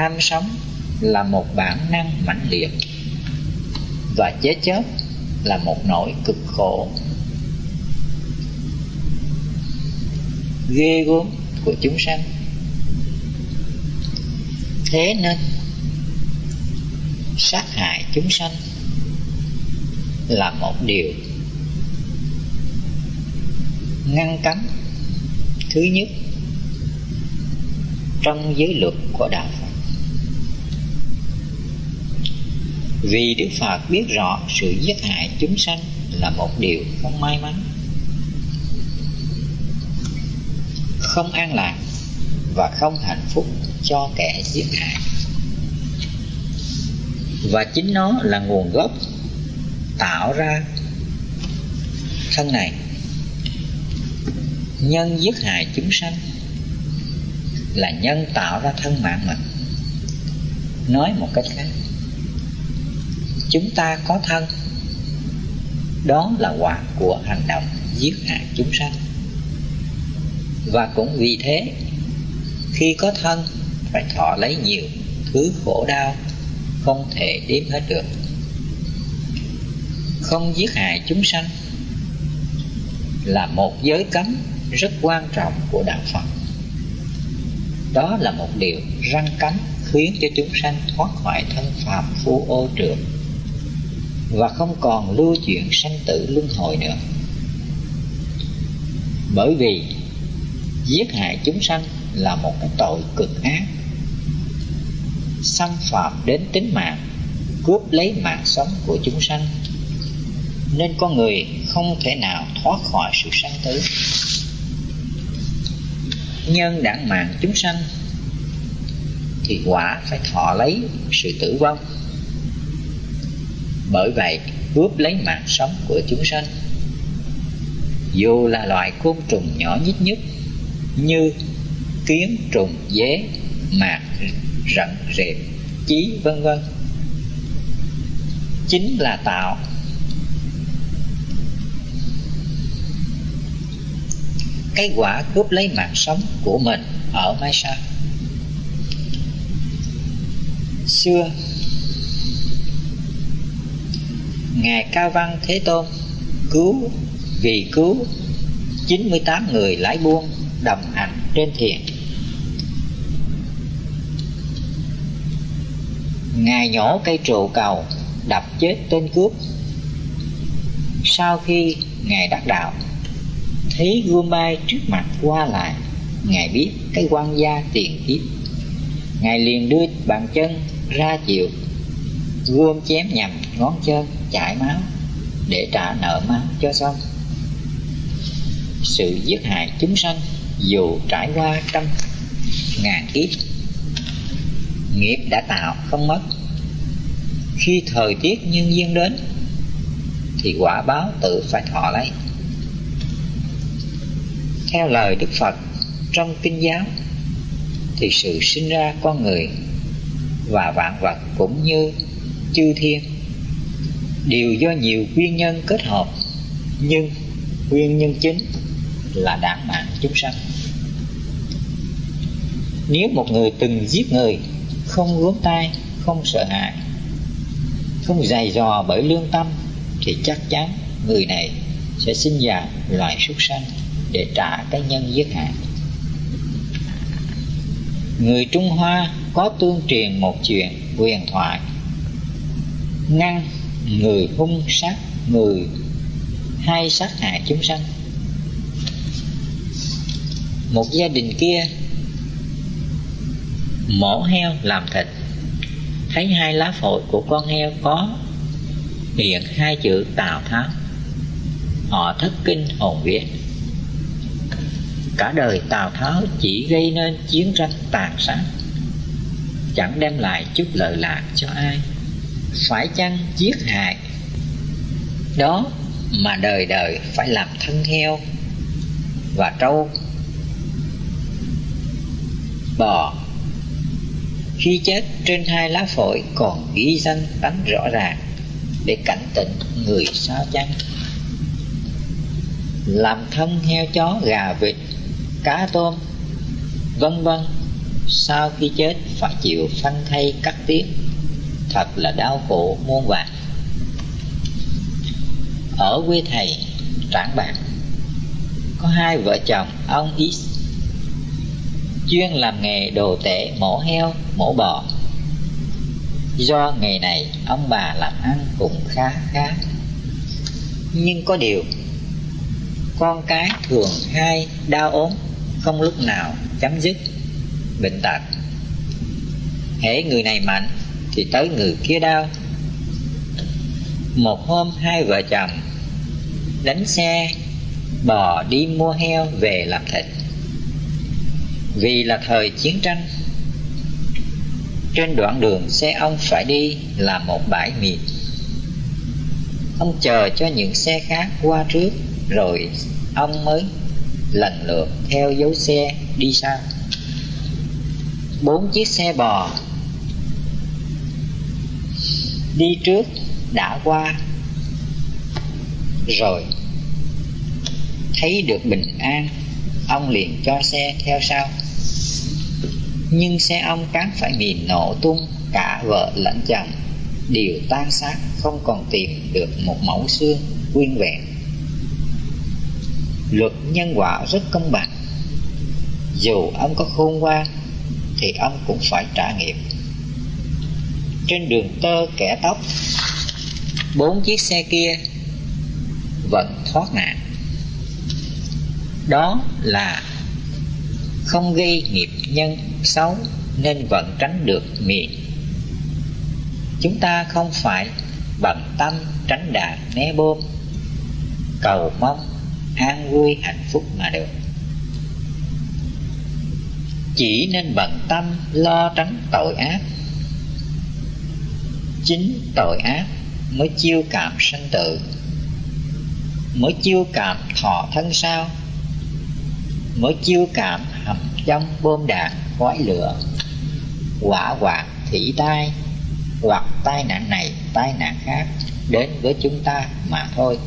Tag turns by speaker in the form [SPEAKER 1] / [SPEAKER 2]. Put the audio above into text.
[SPEAKER 1] ham sống là một bản năng mãnh liệt và chết chớp là một nỗi cực khổ. Ghê gớm của chúng sanh. Thế nên, sát hại chúng sanh là một điều ngăn cấm. Thứ nhất, trong giới luật của đạo Phật. Vì Đức Phật biết rõ sự giết hại chúng sanh là một điều không may mắn. Không an lạc và không hạnh phúc cho kẻ giết hại. Và chính nó là nguồn gốc tạo ra thân này. Nhân giết hại chúng sanh là nhân tạo ra thân mạng mình. Nói một cách khác chúng ta có thân. Đó là quả của hành động giết hại chúng sanh. Và cũng vì thế, khi có thân, phải thọ lấy nhiều thứ khổ đau, không thể đếm hết được. Không giết hại chúng sanh là một giới cấm rất quan trọng của đạo Phật. Đó là một điều răng cánh khiến cho chúng sanh thoát khỏi thân phàm phu ô trượt và không còn lưu chuyện sanh tử luân hồi nữa. Bởi vì giết hại chúng sanh là một cái tội cực ác. Xâm phạm đến tính mạng, cướp lấy mạng sống của chúng sanh. Nên con người không thể nào thoát khỏi sự sanh tử. Nhân đảng mạng chúng sanh thì quả phải thọ lấy sự tử vong bởi vậy, cướp lấy mạng sống của chúng sanh. Dù là loại côn trùng nhỏ nhất nhất, như kiến trùng dế, mạc rận rệp, chí, vân vân, chính là tạo. Cái quả cướp lấy mạng sống của mình ở mai sau. Xưa ngài cao văn thế tôn, cứu vì cứu 98 người lái buôn đồng hành trên thiền ngài nhổ cây trụ cầu, đập chết tên cướp. Sau khi ngài đắc đạo, thấy gươm bay trước mặt qua lại, ngài biết cái quan gia tiền kiếp. Ngài liền đưa bàn chân ra chịu gươm chém nhầm ngón chân chảy máu, để trả nợ máu cho xong. Sự giết hại chúng sanh dù trải qua trăm ngàn kiếp, nghiệp đã tạo không mất. Khi thời tiết nhân duyên đến, thì quả báo tự phải thọ lấy. Theo lời đức phật trong kinh giáo, thì sự sinh ra con người và vạn vật cũng như chư thiên đều do nhiều nguyên nhân kết hợp, nhưng nguyên nhân chính là đảm mạng chúng sanh. Nếu một người từng giết người, không gớm tay, không sợ hãi, không dày dò bởi lương tâm, thì chắc chắn người này sẽ sinh ra loài súc sanh để trả cái nhân giết hại. Người trung hoa có tương truyền một chuyện huyền thoại. Ngăn người hung sát, người hay sát hại chúng sanh. Một gia đình kia mổ heo làm thịt. Thấy hai lá phổi của con heo có hiện hai chữ tào tháo. Họ thất kinh hồn vía. Cả đời tào tháo chỉ gây nên chiến tranh tàn sát, chẳng đem lại chút lợi lạc cho ai phải chăng giết hại? Đó mà đời đời phải làm thân heo và trâu. Bò, khi chết trên hai lá phổi còn ghi danh tánh rõ ràng để cảnh tỉnh người sao chăng? Làm thân heo chó, gà, vịt, cá, tôm, vân vân, sau khi chết phải chịu phanh thay cắt tiết thật là đau khổ, muôn vàn. Ở quê thầy, trảng bạc, có hai vợ chồng, ông X chuyên làm nghề đồ tể, mổ heo, mổ bò. Do nghề này, ông bà làm ăn cũng khá khá. Nhưng có điều, con cái thường hay đau ốm, không lúc nào chấm dứt bệnh tật. Hễ người này mạnh thì tới người kia đau. Một hôm hai vợ chồng đánh xe, bò đi mua heo về làm thịt. Vì là thời chiến tranh, trên đoạn đường xe ông phải đi là một bãi mịn ông chờ cho những xe khác qua trước, rồi ông mới lần lượt theo dấu xe đi sau. Bốn chiếc xe bò đi trước đã qua rồi. Thấy được bình an, ông liền cho xe theo sau. Nhưng xe ông cán phải bị nổ tung, cả vợ lẫn chồng đều tan xác, không còn tìm được một mẫu xương nguyên vẹn. Luật nhân quả rất công bằng. Dù ông có khôn ngoan, thì ông cũng phải trả nghiệp trên đường tơ kẻ tóc. Bốn chiếc xe kia vẫn thoát nạn. Đó là không gây nghiệp nhân xấu nên vẫn tránh được miệng. Chúng ta không phải bằng tâm tránh đạn né bom, cầu mong an vui hạnh phúc mà được. Chỉ nên bận tâm lo tránh tội ác chính tội ác mới chiêu cảm sanh tử, mới chiêu cảm thọ thân sao, mới chiêu cảm hầm trong bom đạn khói lửa, quả quạt thủy tai hoặc tai nạn này, tai nạn khác đến với chúng ta mà thôi.